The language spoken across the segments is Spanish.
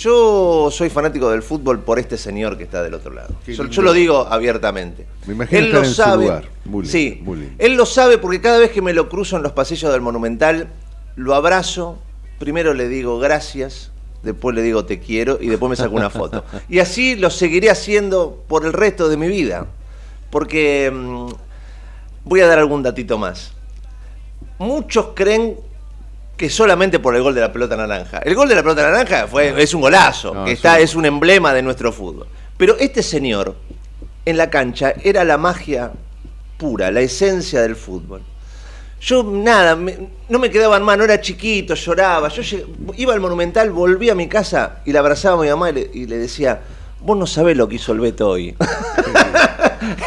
Yo soy fanático del fútbol por este señor que está del otro lado. Yo, lo digo abiertamente. Me imagino él lo sabe. sí, él lo sabe porque cada vez que me lo cruzo en los pasillos del Monumental, lo abrazo, primero le digo gracias, después le digo te quiero y después me saco una foto. Y así lo seguiré haciendo por el resto de mi vida. Porque mm, voy a dar algún datito más. Muchos creen que solamente por el gol de la pelota naranja. El gol de la pelota naranja fue, es un golazo, que está, es un emblema de nuestro fútbol. Pero este señor, en la cancha, era la magia pura, la esencia del fútbol. Yo nada, no me quedaba en mano, era chiquito, lloraba. Yo iba al Monumental, volví a mi casa y le abrazaba a mi mamá y le, decía, vos no sabés lo que hizo el Beto hoy.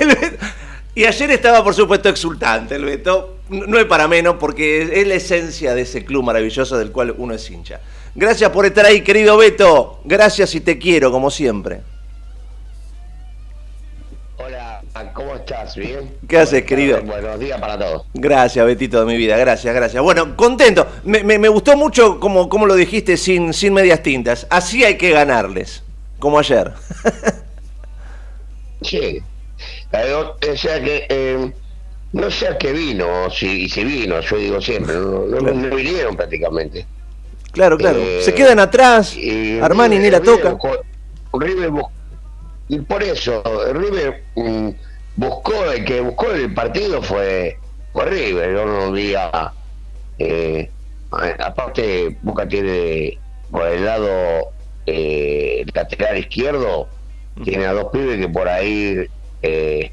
y ayer estaba, por supuesto, exultante el Beto no es para menos porque es la esencia de ese club maravilloso del cual uno es hincha. Gracias por estar ahí, querido Beto. Gracias y te quiero, como siempre. Hola, ¿cómo estás? ¿Bien? ¿Qué haces, querido? Buenos días para todos. Gracias, Betito de mi vida. Gracias, gracias. Bueno, contento. Me, gustó mucho como, como, lo dijiste sin, sin medias tintas. Así hay que ganarles, como ayer. sí. O sea que... Eh, no sé a qué vino, si, si vino, yo digo siempre, no, no, vinieron prácticamente. Claro, claro. Eh, Se quedan atrás, Armani ni la toca. River y por eso, River mm, buscó, el que buscó el partido fue, fue River, yo no eh, aparte Boca tiene por el lado eh, lateral izquierdo, tiene a dos pibes que por ahí eh,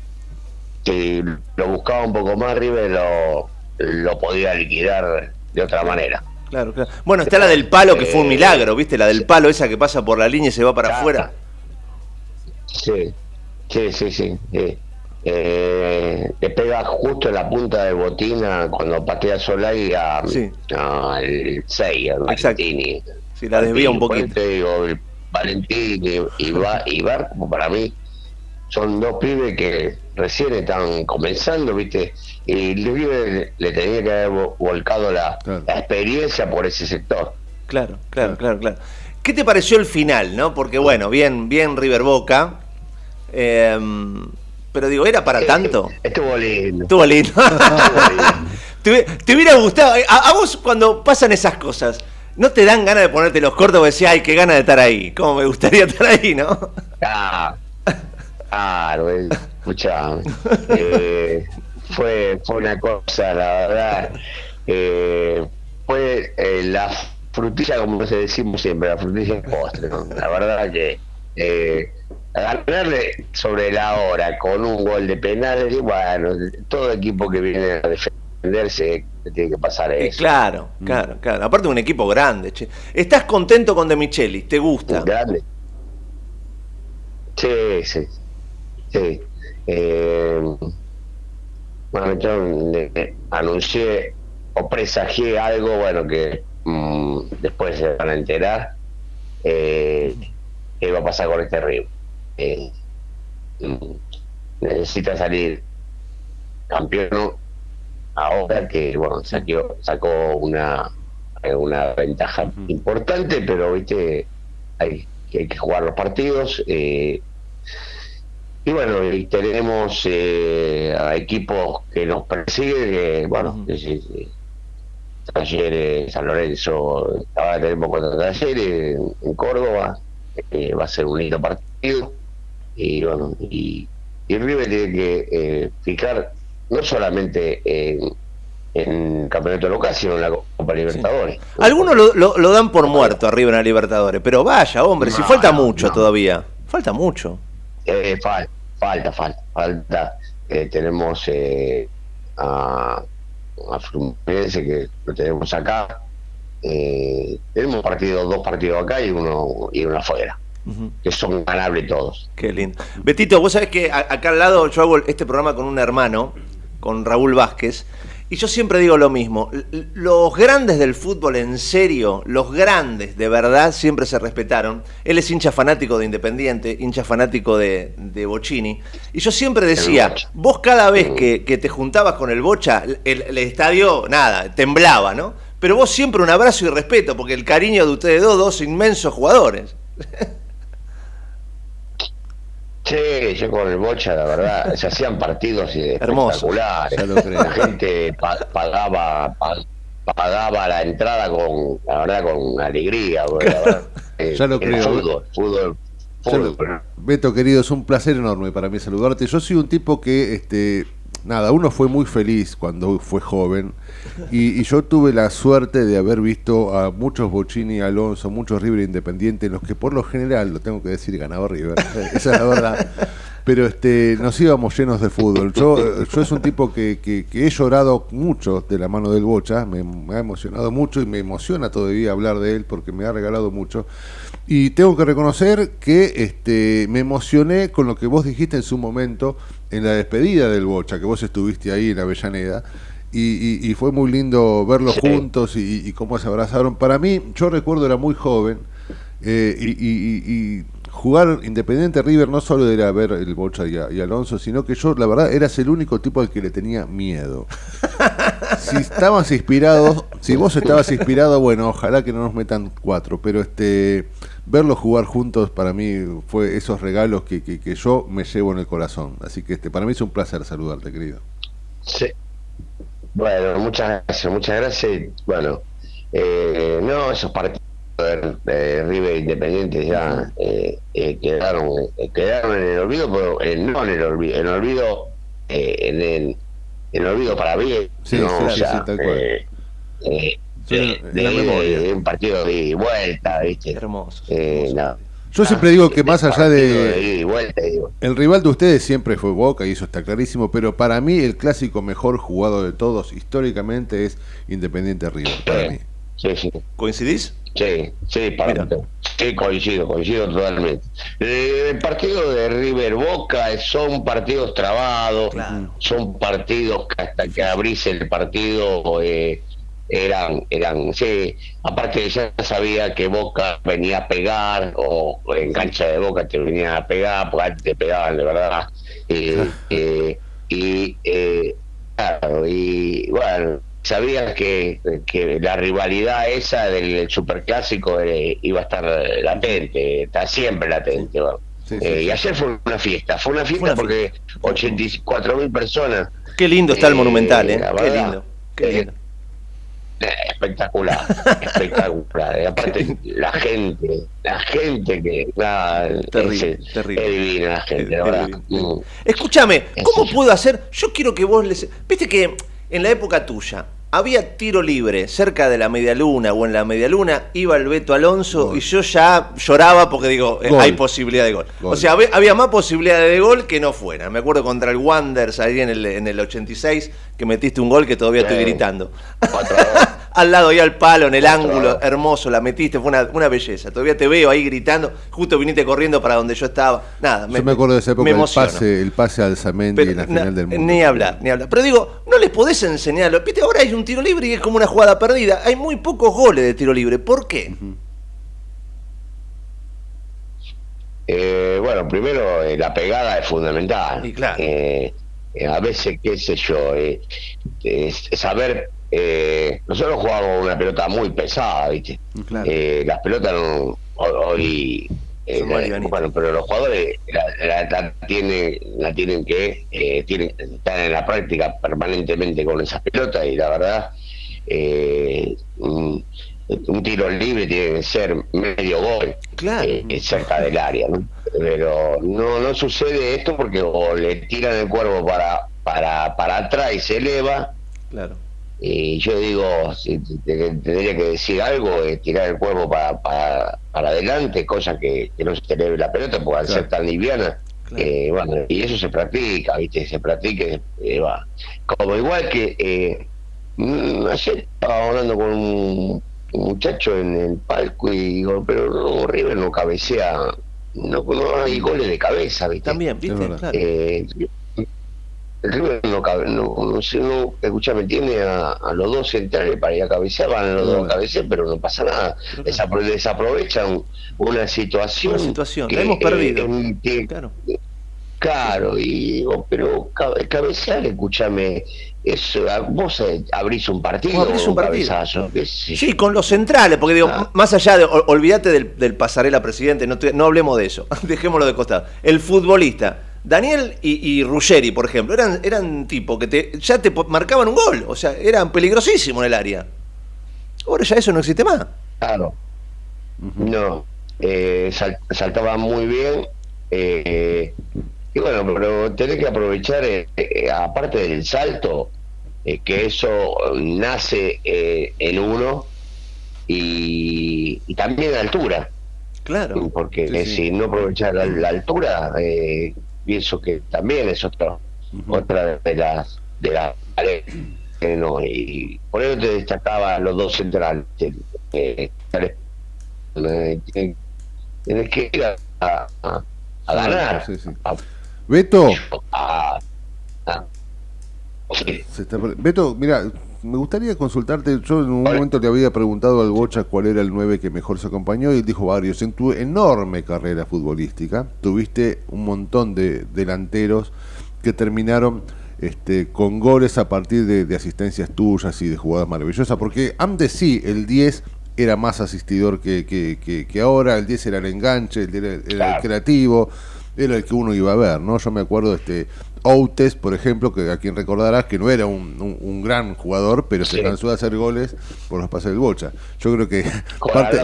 si lo buscaba un poco más, River lo, lo podía liquidar de otra manera. Claro, claro. Bueno, está la del palo que fue un milagro, ¿viste? La del palo esa que pasa por la línea y se va para afuera. Sí, sí, sí, sí. Eh, le pega justo en la punta de botina cuando patea Solari a, sí. al 6, al Valentini. Sí, la desvía un poquito. Digo, Valentini y, va, y Bar, como para mí, son dos pibes que recién están comenzando, ¿viste? Y le, le tenía que haber volcado la, experiencia por ese sector. Claro, claro, claro, claro. ¿Qué te pareció el final, no? Porque bueno, bien, bien River Boca. Em, pero digo, ¿era para tanto? Estuvo lindo. Estuvo lindo. ¿Te, hubiera gustado? A, vos cuando pasan esas cosas, ¿no te dan ganas de ponerte los cortos y decir, ay, qué ganas de estar ahí? ¿Cómo me gustaría estar ahí, no? Ah, Claro, escucha, eh, fue, fue una cosa, la verdad, eh, fue eh, la frutilla, como se decimos siempre, la frutilla postre, la verdad que ganarle sobre la hora con un gol de penal, y bueno, todo equipo que viene a defenderse tiene que pasar eso. Claro, claro, claro. Aparte un equipo grande, che. ¿Estás contento con De Micheli? ¿Te gusta? Grande. Sí, sí, Sí. Eh, bueno, yo anuncié o presagié algo, bueno, que mm, después se van a enterar. Eh, ¿Qué va a pasar con este río? Eh, mm, necesita salir campeón ahora que, bueno, sacó, sacó una, una ventaja importante, pero, viste, hay, hay que jugar los partidos. Eh, y bueno, y tenemos eh, a equipos que nos persiguen, bueno, Talleres, San Lorenzo, ahora tenemos contra Talleres en, Córdoba, eh, va a ser un lindo partido, y bueno, y, y River tiene que eh, fijar no solamente en, en campeonato local, sino en la Copa Libertadores. Algunos lo, lo, dan por muerto arriba en la Libertadores, pero vaya, hombre, si falta mucho todavía, falta mucho. Eh, falta, falta, falta, falta. Eh, tenemos eh, a, a Fluminense que lo tenemos acá. Eh, tenemos partido, dos partidos acá y uno y uno afuera. Que son ganables todos. Qué lindo. Betito, vos sabés que acá al lado yo hago este programa con un hermano, con Raúl Vázquez, y yo siempre digo lo mismo, los grandes del fútbol en serio, los grandes de verdad siempre se respetaron. Él es hincha fanático de Independiente, hincha fanático de, de Bocini. Y yo siempre decía, vos cada vez que, te juntabas con el Bocha, el, estadio, nada, temblaba, ¿no? Pero vos siempre un abrazo y respeto, porque el cariño de ustedes dos, dos inmensos jugadores. Sí, yo con el Bocha, la verdad, se hacían partidos espectaculares. La gente pagaba pagaba la entrada con, la verdad, con alegría. Eh, ya lo creo. Fútbol, fútbol, fútbol. Beto, querido, es un placer enorme para mí saludarte. Yo soy un tipo que este, nada, uno fue muy feliz cuando fue joven y, yo tuve la suerte de haber visto a muchos Bocini, Alonso, muchos River Independiente, los que por lo general, lo tengo que decir, ganaba River, esa es la verdad. Pero este, nos íbamos llenos de fútbol. Yo, yo es un tipo que, que, he llorado mucho de la mano del Bocha, me, me, ha emocionado mucho y me emociona todavía hablar de él porque me ha regalado mucho. Y tengo que reconocer que este, me emocioné con lo que vos dijiste en su momento en la despedida del Bocha, que vos estuviste ahí en Avellaneda. Y, y, fue muy lindo verlos juntos y, cómo se abrazaron. Para mí, yo recuerdo, era muy joven eh, y, jugar Independiente River no solo era ver el Bocha y, Alonso, sino que yo, la verdad, eras el único tipo al que le tenía miedo. si estabas inspirado, si vos estabas inspirado, bueno, ojalá que no nos metan cuatro, pero este verlos jugar juntos para mí fue esos regalos que, que, yo me llevo en el corazón. Así que este para mí es un placer saludarte, querido. Sí. Bueno, muchas gracias, muchas gracias. Bueno, eh, no, esos partidos de, River Independiente ya eh, eh, quedaron quedaron en el olvido, pero no en el olvido, en el olvido, en el, en el olvido para bien. Sí, no, sí, tal cual de, un partido de vuelta, ¿viste? Hermoso. Eh, Yo siempre digo que más allá de, el rival de ustedes siempre fue Boca y eso está clarísimo, pero para mí el clásico mejor jugado de todos históricamente es Independiente River. Para mí. Sí, sí. ¿Coincidís? Sí, sí, para sí, coincido, coincido totalmente. Eh, el partido de River Boca son partidos trabados, son partidos que hasta que abrís el partido eh, eran, eran, sí, aparte ya sabía que Boca venía a pegar, o en cancha de Boca te venía a pegar, porque antes te pegaban de verdad. Eh, eh, y, eh, claro, y bueno, sabía que, que la rivalidad esa del superclásico iba a estar latente, está siempre latente. y ayer fue una fiesta, fue una fiesta porque 84 mil personas. Qué lindo está el Monumental, ¿eh? Qué lindo. Qué lindo espectacular, espectacular. Y aparte, la gente, la gente que. terrible, terrible. Es divina la gente, verdad. Mm. Escúchame, ¿cómo puedo hacer? Yo quiero que vos les. Viste que en la época tuya, había tiro libre cerca de la media luna o en la media luna, iba el Beto Alonso y yo ya lloraba porque digo, eh, hay posibilidad de gol. O sea, había, más posibilidades de gol que no fuera. Me acuerdo contra el Wanderers ahí en el, en el 86 que metiste un gol que todavía estoy gritando. Al lado, ahí al palo, en el ángulo, hermoso, la metiste, fue una, belleza. Todavía te veo ahí gritando, justo viniste corriendo para donde yo estaba. Nada, me, yo me acuerdo de esa época, el pase, el pase al Zamendi en la final del mundo. Ni hablar, ni hablar. Pero digo, no les podés enseñarlo. Viste, ahora hay un tiro libre y es como una jugada perdida. Hay muy pocos goles de tiro libre. ¿Por qué? Eh, bueno, primero eh, la pegada es fundamental. Y claro. Eh, a veces, qué sé yo, saber eh, nosotros jugamos una pelota muy pesada, ¿viste? Eh, las pelotas no, hoy. Eh, bueno, pero los jugadores la, tienen, la tienen que eh, tienen, están en la práctica permanentemente con esas pelotas y la verdad un, un, tiro libre tiene que ser medio gol cerca del área, ¿no? Pero no no sucede esto porque o le tiran el cuervo para para para atrás y se eleva, claro y yo digo, si tendría que decir algo, es tirar el cuerpo para, para, adelante, cosa que, no se eleve la pelota, porque al ser tan liviana, bueno, y eso se practica, ¿viste? Se practica, eh, va. Como igual que eh, mm, ayer estaba hablando con un, muchacho en el palco y digo, pero no, River no cabecea, no, no hay goles de cabeza, ¿viste? También, ¿viste? Claro. Eh, el River no cabe, no, no, sé, no, escúchame, tiene a, los dos centrales para ir a cabecear, van a los dos a cabecear, pero no pasa nada. desaprovechan una situación. Una situación, que, la hemos perdido. claro. Claro, y pero cabecear, escúchame, es, vos eh, abrís un partido. Abrís un partido. sí, con los centrales, porque digo, ah. más allá de, olvídate del, pasarela presidente, no, no hablemos de eso, dejémoslo de costado. El futbolista, Daniel y, Ruggeri, por ejemplo, eran, eran tipos que te, ya te marcaban un gol, o sea, eran peligrosísimos en el área. Ahora ya eso no existe más. Claro. No, eh, saltaban muy bien. Eh, y bueno, pero tenés que aprovechar, eh, eh, aparte del salto, eh, que eso nace en uno y, también la altura. Claro. Porque si no aprovechar la, altura, pienso que también es otra otra de las de las no, y por eso te destacaba los dos centrales. tienes que ir a, ganar. Beto. Beto, mira, me gustaría consultarte. Yo en un momento le había preguntado al Bocha cuál era el 9 que mejor se acompañó y él dijo varios. En tu enorme carrera futbolística, tuviste un montón de delanteros que terminaron este, con goles a partir de, asistencias tuyas y de jugadas maravillosas. Porque antes sí, el 10 era más asistidor que, que, ahora, el 10 era el enganche, el era el creativo era el que uno iba a ver, ¿no? Yo me acuerdo este Outes, por ejemplo, que a quien recordarás que no era un, gran jugador, pero se cansó de hacer goles por los pases del Bocha. Yo creo que parte,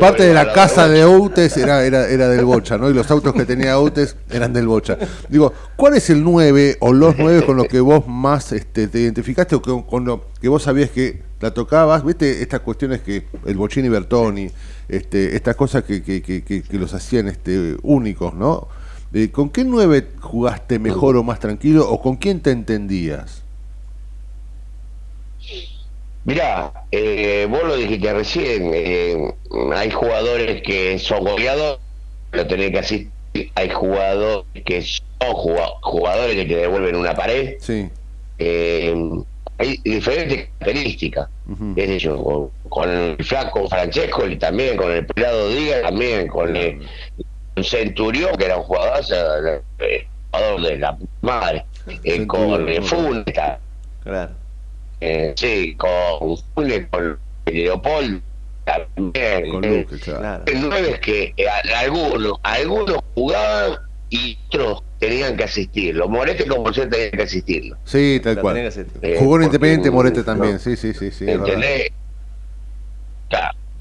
parte, de la casa de Outes era, era, era del Bocha, ¿no? Y los autos que tenía Outes eran del Bocha. Digo, ¿cuál es el 9 o los 9 con los que vos más este, te identificaste o con, con lo que vos sabías que la tocabas? ¿Viste estas cuestiones que el Bochini Bertoni este, estas cosas que, que, que, los hacían este, únicos, ¿no? Eh, ¿Con qué nueve jugaste mejor o más tranquilo o con quién te entendías? Mirá, eh, vos lo dijiste recién, eh, hay jugadores que son goleadores, lo tenés que asistir, hay jugadores que son jugadores que te devuelven una pared. Sí. Eh, hay diferentes características. Es decir, con, el flaco Francesco y también, con el pelado Díaz, también, con el, Centurión, que era un jugador, eh, jugador de la madre, eh, con el Funesta. Claro. Eh, sí, con Funes, con Leopoldo también. Con Luque, claro. El 9 es que algunos, algunos jugaban y otros tenían que asistirlo. Morete como yo tenía que asistirlo. Sí, tal cual. Eh, Jugó en Independiente Morete también, sí, sí, sí. sí verdad.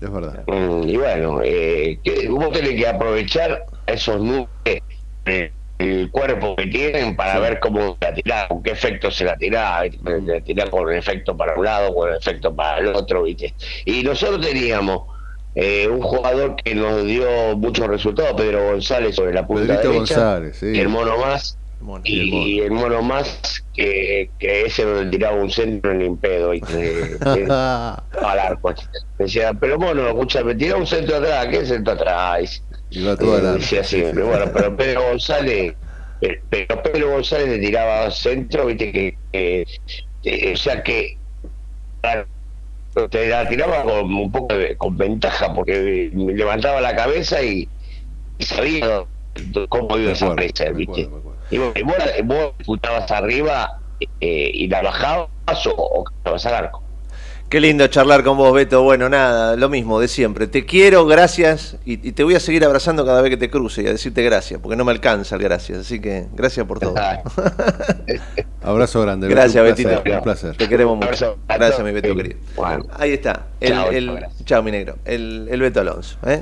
Es verdad. Mm, y bueno, eh, tenés que aprovechar esos nubes, eh, el cuerpo que tienen para ver cómo la tirás, con qué efecto se la tirá, la tirás con efecto para un lado, con efecto para el otro, ¿viste? Y nosotros teníamos eh, un jugador que nos dio muchos resultados, Pedro González sobre la punta derecha, González, sí. el mono más, y, el mono más que, que ese donde tiraba un centro en impedo y que, al arco. Decía, pero mono, escúchame, tira un centro atrás, ¿qué centro atrás? Y va todo decía siempre, bueno, pero Pedro González, pero Pedro González le tiraba centro, viste que, o sea que te la tiraba con un poco de, con ventaja porque me levantaba la cabeza y, sabía cómo iba esa presa, ¿viste? Y vos, vos, vos arriba eh, y la bajabas o, o al arco. Qué lindo charlar con vos, Beto. Bueno, nada, lo mismo de siempre. Te quiero, gracias, y, te voy a seguir abrazando cada vez que te cruce y a decirte gracias, porque no me alcanza el gracias. Así que gracias por todo. Abrazo grande. Gracias, Betito. Un placer. Te queremos mucho. Gracias, mi Beto querido. Ahí está. El, chao, mi negro. El, el Beto Alonso. ¿eh?